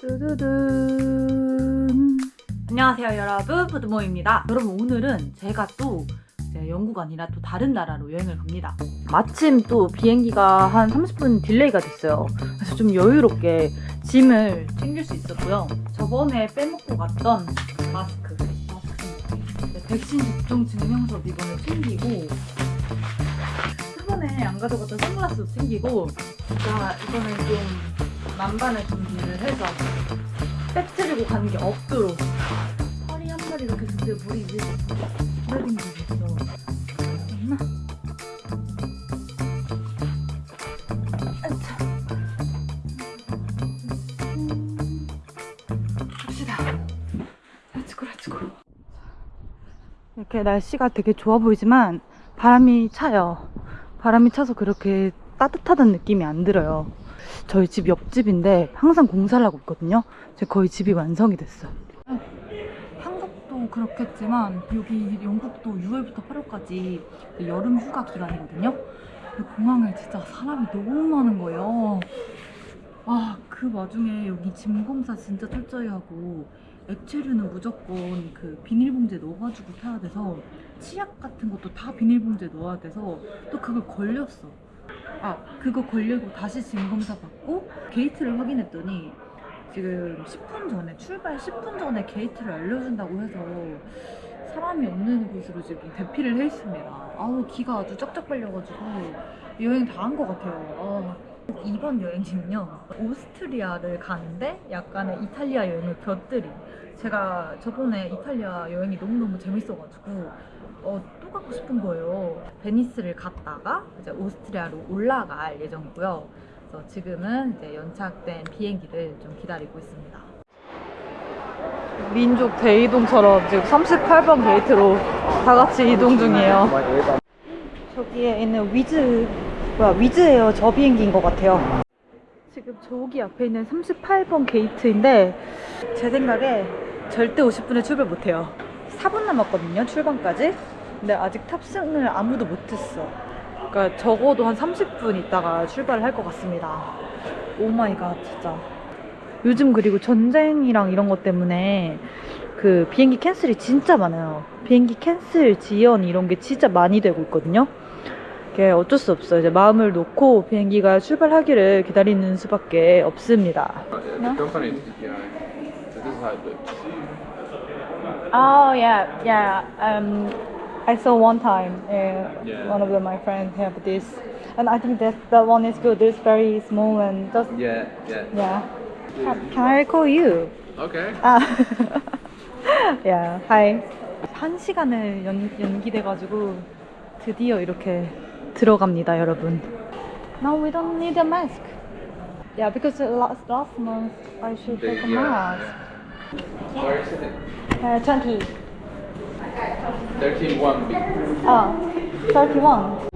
뚜두둔. 안녕하세요 여러분. 푸드모입니다. 여러분 오늘은 제가 또 영국가 아니라 또 다른 나라로 여행을 갑니다. 마침 또 비행기가 한 30분 delay가 됐어요. 그래서 좀 여유롭게 짐을 챙길 수 있었고요. 저번에 빼먹고 갔던 마스크. 네, 백신 접종 증명서도 이번에 챙기고 저번에 안 가져갔던 선글라스도 챙기고 자 이거는 좀 만반의 준비를 해서 빼뜨리고 가는 게 없도록 허리 한 마리 이렇게 근데 머리 위에 기다리고 있어 let's go. 이렇게 날씨가 되게 좋아 보이지만 바람이 차요. 바람이 차서 그렇게 따뜻하다는 느낌이 안 들어요 저희 집 옆집인데 항상 공사를 하고 있거든요. 이제 거의 집이 완성이 됐어요. 한국도 그렇겠지만 여기 영국도 6월부터 8월까지 여름 휴가 기간이거든요. 공항에 진짜 사람이 너무 많은 거예요. 아, 그 와중에 여기 짐 검사 진짜 철저히 하고 액체류는 무조건 그 비닐봉지에 넣어가지고 타야 돼서 치약 같은 것도 다 비닐봉지에 넣어야 돼서 또 그걸 걸렸어. 아 그거 걸리고 다시 짐검사 받고 게이트를 확인했더니 지금 10분 전에 출발 10분 전에 게이트를 알려준다고 해서 사람이 없는 곳으로 지금 대피를 해 있습니다. 아우 기가 아주 쩍쩍 빨려가지고 여행 다 한 것 같아요. 아, 이번 여행지는요 오스트리아를 가는데 약간의 이탈리아 여행을 곁들인 제가 저번에 이탈리아 여행이 너무너무 재밌어가지고 어, 또 가고 싶은 거예요. 베니스를 갔다가 이제 오스트리아로 올라갈 예정이고요. 그래서 지금은 이제 연착된 비행기를 좀 기다리고 있습니다. 민족 대이동처럼 지금 38번 게이트로 다 같이 이동 중이에요. 저기에 있는 위즈, 뭐야, 위즈에어 저 비행기인 것 같아요. 지금 저기 앞에 있는 38번 게이트인데 제 생각에 절대 50분에 출발 못해요. 4분 남았거든요, 출발까지. 근데 아직 탑승을 아무도 못했어. 그러니까 적어도 한 30분 있다가 출발을 할 것 같습니다. oh my god, 진짜. 요즘 그리고 전쟁이랑 이런 것 때문에 그 비행기 cancel이 진짜 많아요. 비행기 cancel 지연 이런 게 진짜 많이 되고 있거든요. 이게 어쩔 수 없어요. 이제 마음을 놓고 비행기가 출발하기를 기다리는 수밖에 없습니다. Oh yeah, yeah. Um, I saw one time uh, Yeah. one of the, my friends have this, and I think that that one is good. It's very small and just Yeah, yeah. yeah. Can, can I call you? Okay. 아, yeah. Hi. 한 시간을 연, 연기돼가지고 드디어 이렇게 들어갑니다, 여러분. No, we don't need a mask. Yeah, because last last month I should take a Yeah. mask. Where is it? Uh, Twenty. 13 1 B. 아, 31.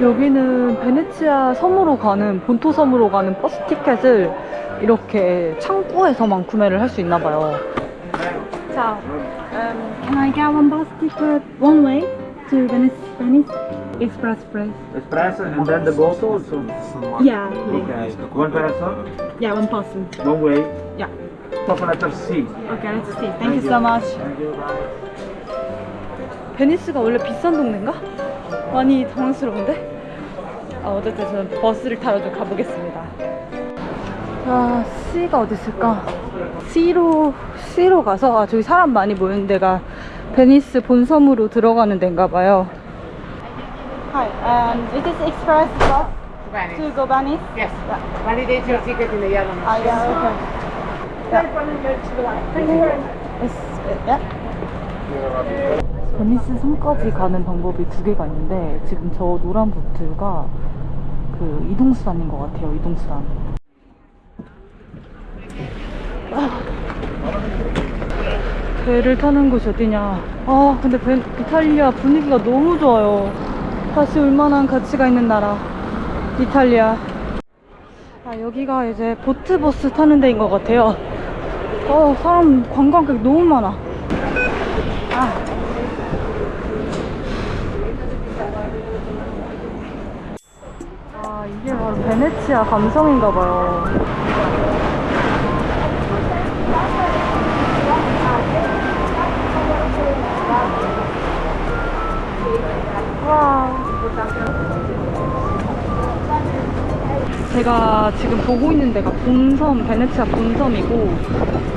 여기는 베네치아 섬으로 가는 본토 섬으로 가는 버스 티켓을 이렇게 창구에서만 구매를 할 수 있나 봐요. 자, um, can I get one bus ticket one way to Venice? Venice Express Express. Espresso and then the boat also. Yeah, Okay. One person, yeah, one person. one way. Yeah. Top letter C. Okay, let's see. Thank you so much. Thank you. Bye. 베니스가 원래 비싼 동네인가? 많이 당황스러운데? 아, 어쨌든 저는 버스를 타러 좀 가보겠습니다. 자, C가 어디 있을까? C로, C로 가서, 아, 저기 사람 많이 모이는 데가 베니스 본섬으로 들어가는 데인가 봐요. Hi, um, is this express bus to go Venice? Yes. Validate your ticket in the yellow machine. 아, yeah, okay. It's, yeah. 베니스 섬까지 가는 방법이 두 개가 있는데 지금 저 노란 보트가 그 이동수단인 것 같아요 이동수단 아, 배를 타는 곳이 어디냐 아 근데 벤- 이탈리아 분위기가 너무 좋아요 다시 올 만한 가치가 있는 나라 이탈리아 아, 여기가 이제 보트버스 타는 데인 것 같아요. 어, 사람 관광객 너무 많아. 아. 이게 바로 베네치아 감성인가 봐요. 와. 제가 지금 보고 있는 데가 본섬, 베네치아 본섬이고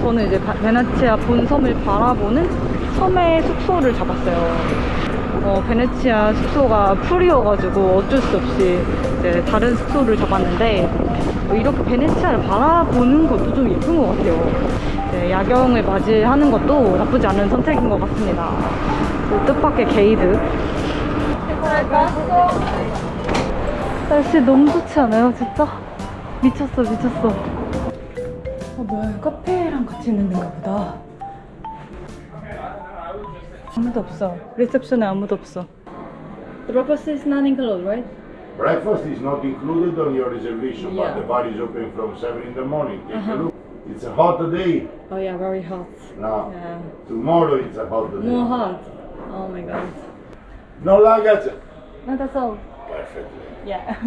저는 이제 바- 베네치아 본섬을 바라보는 섬의 숙소를 잡았어요. 어, 베네치아 숙소가 full이어가지고 어쩔 수 없이 이제 다른 숙소를 잡았는데 어, 이렇게 베네치아를 바라보는 것도 좀 예쁜 것 같아요. 이제 야경을 맞이하는 것도 나쁘지 않은 선택인 것 같습니다. 그 뜻밖의 개이득. 날씨 너무 좋지 않아요? 진짜? 미쳤어, 미쳤어. 어, 뭐야, 카페랑 같이 있는 데인가 보다. 아무도 없어. 리셉션에 아무도 없어. The breakfast is not included, right? Breakfast is not included on your reservation, Yeah. but the bar is open from 7 in the morning. Take Uh-huh. a look. It's a hot day. Oh yeah, very hot. Now, Yeah. tomorrow it's a hot day. More hot. Oh my god. No luggage. No, that's all. Perfect. Yeah.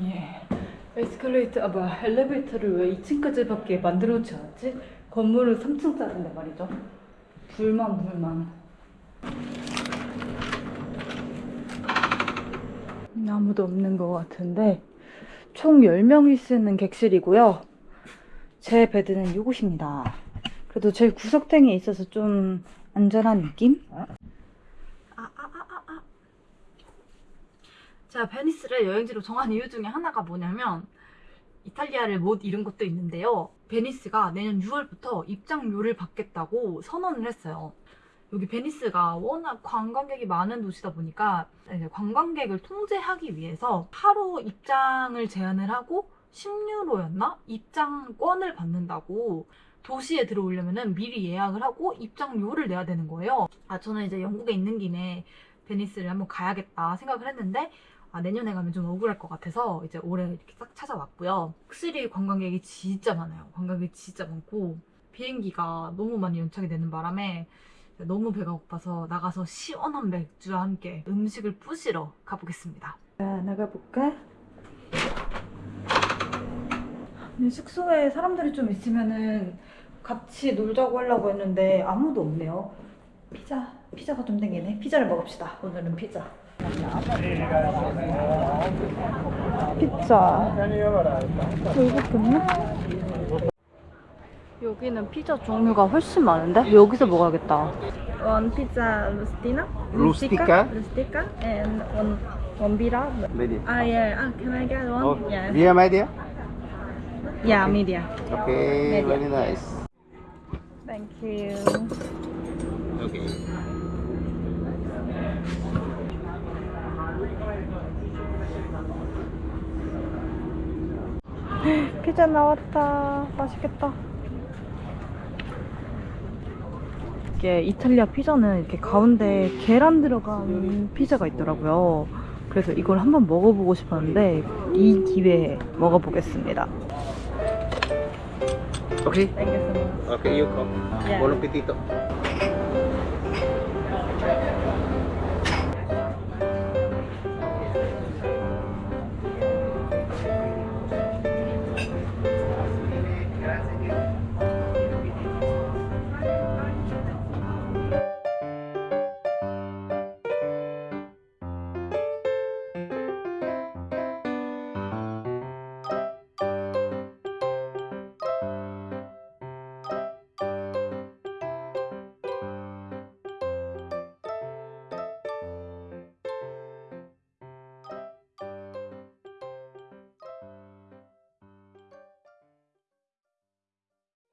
예. 에스컬레이터, 아 뭐야, 엘리베이터를 왜 2층까지밖에 만들어 놓지 않았지? 건물은 3층짜리인데 말이죠. 불만, 불만. 아무도 없는 것 같은데, 총 10명이 쓰는 객실이고요. 제 베드는 이곳입니다. 그래도 제일 구석탱이에 있어서 좀 안전한 느낌? 제가 베니스를 여행지로 정한 이유 중에 하나가 뭐냐면 이탈리아를 못 잊은 것도 있는데요. 베니스가 내년 6월부터 입장료를 받겠다고 선언을 했어요. 여기 베니스가 워낙 관광객이 많은 도시다 보니까 관광객을 통제하기 위해서 하루 입장을 제한을 하고 10유로였나? 입장권을 받는다고 도시에 들어오려면 미리 예약을 하고 입장료를 내야 되는 거예요. 아, 저는 이제 영국에 있는 김에 베니스를 한번 가야겠다 생각을 했는데 아, 내년에 가면 좀 억울할 것 같아서 이제 올해 이렇게 싹 찾아왔고요. 확실히 관광객이 진짜 많아요. 관광객이 진짜 많고 비행기가 너무 많이 연착이 되는 바람에 너무 배가 고파서 나가서 시원한 맥주와 함께 음식을 부시러 가보겠습니다. 자, 나가볼까? 숙소에 사람들이 좀 있으면은 같이 놀자고 하려고 했는데 아무도 없네요. 피자, 피자가 좀 땡기네. 피자를 먹읍시다. 오늘은 피자. 피자. 이거군요. 여기는 피자 종류가 훨씬 많은데? 여기서 먹어야겠다. One pizza rustina. Rustica? Rustica. And one one bira. Medium. Ah yeah. Ah, can I get one? Oh, Yeah. idea? Yeah, media. Okay, Medium. very nice. Thank you. Okay. 피자 나왔다. 맛있겠다. 이게 이탈리아 피자는 이렇게 가운데 계란 들어간 피자가 있더라고요. 그래서 이걸 한번 먹어보고 싶었는데 이 기회에 먹어보겠습니다. Okay. So much. Okay, you come. Yeah. Buon appetito.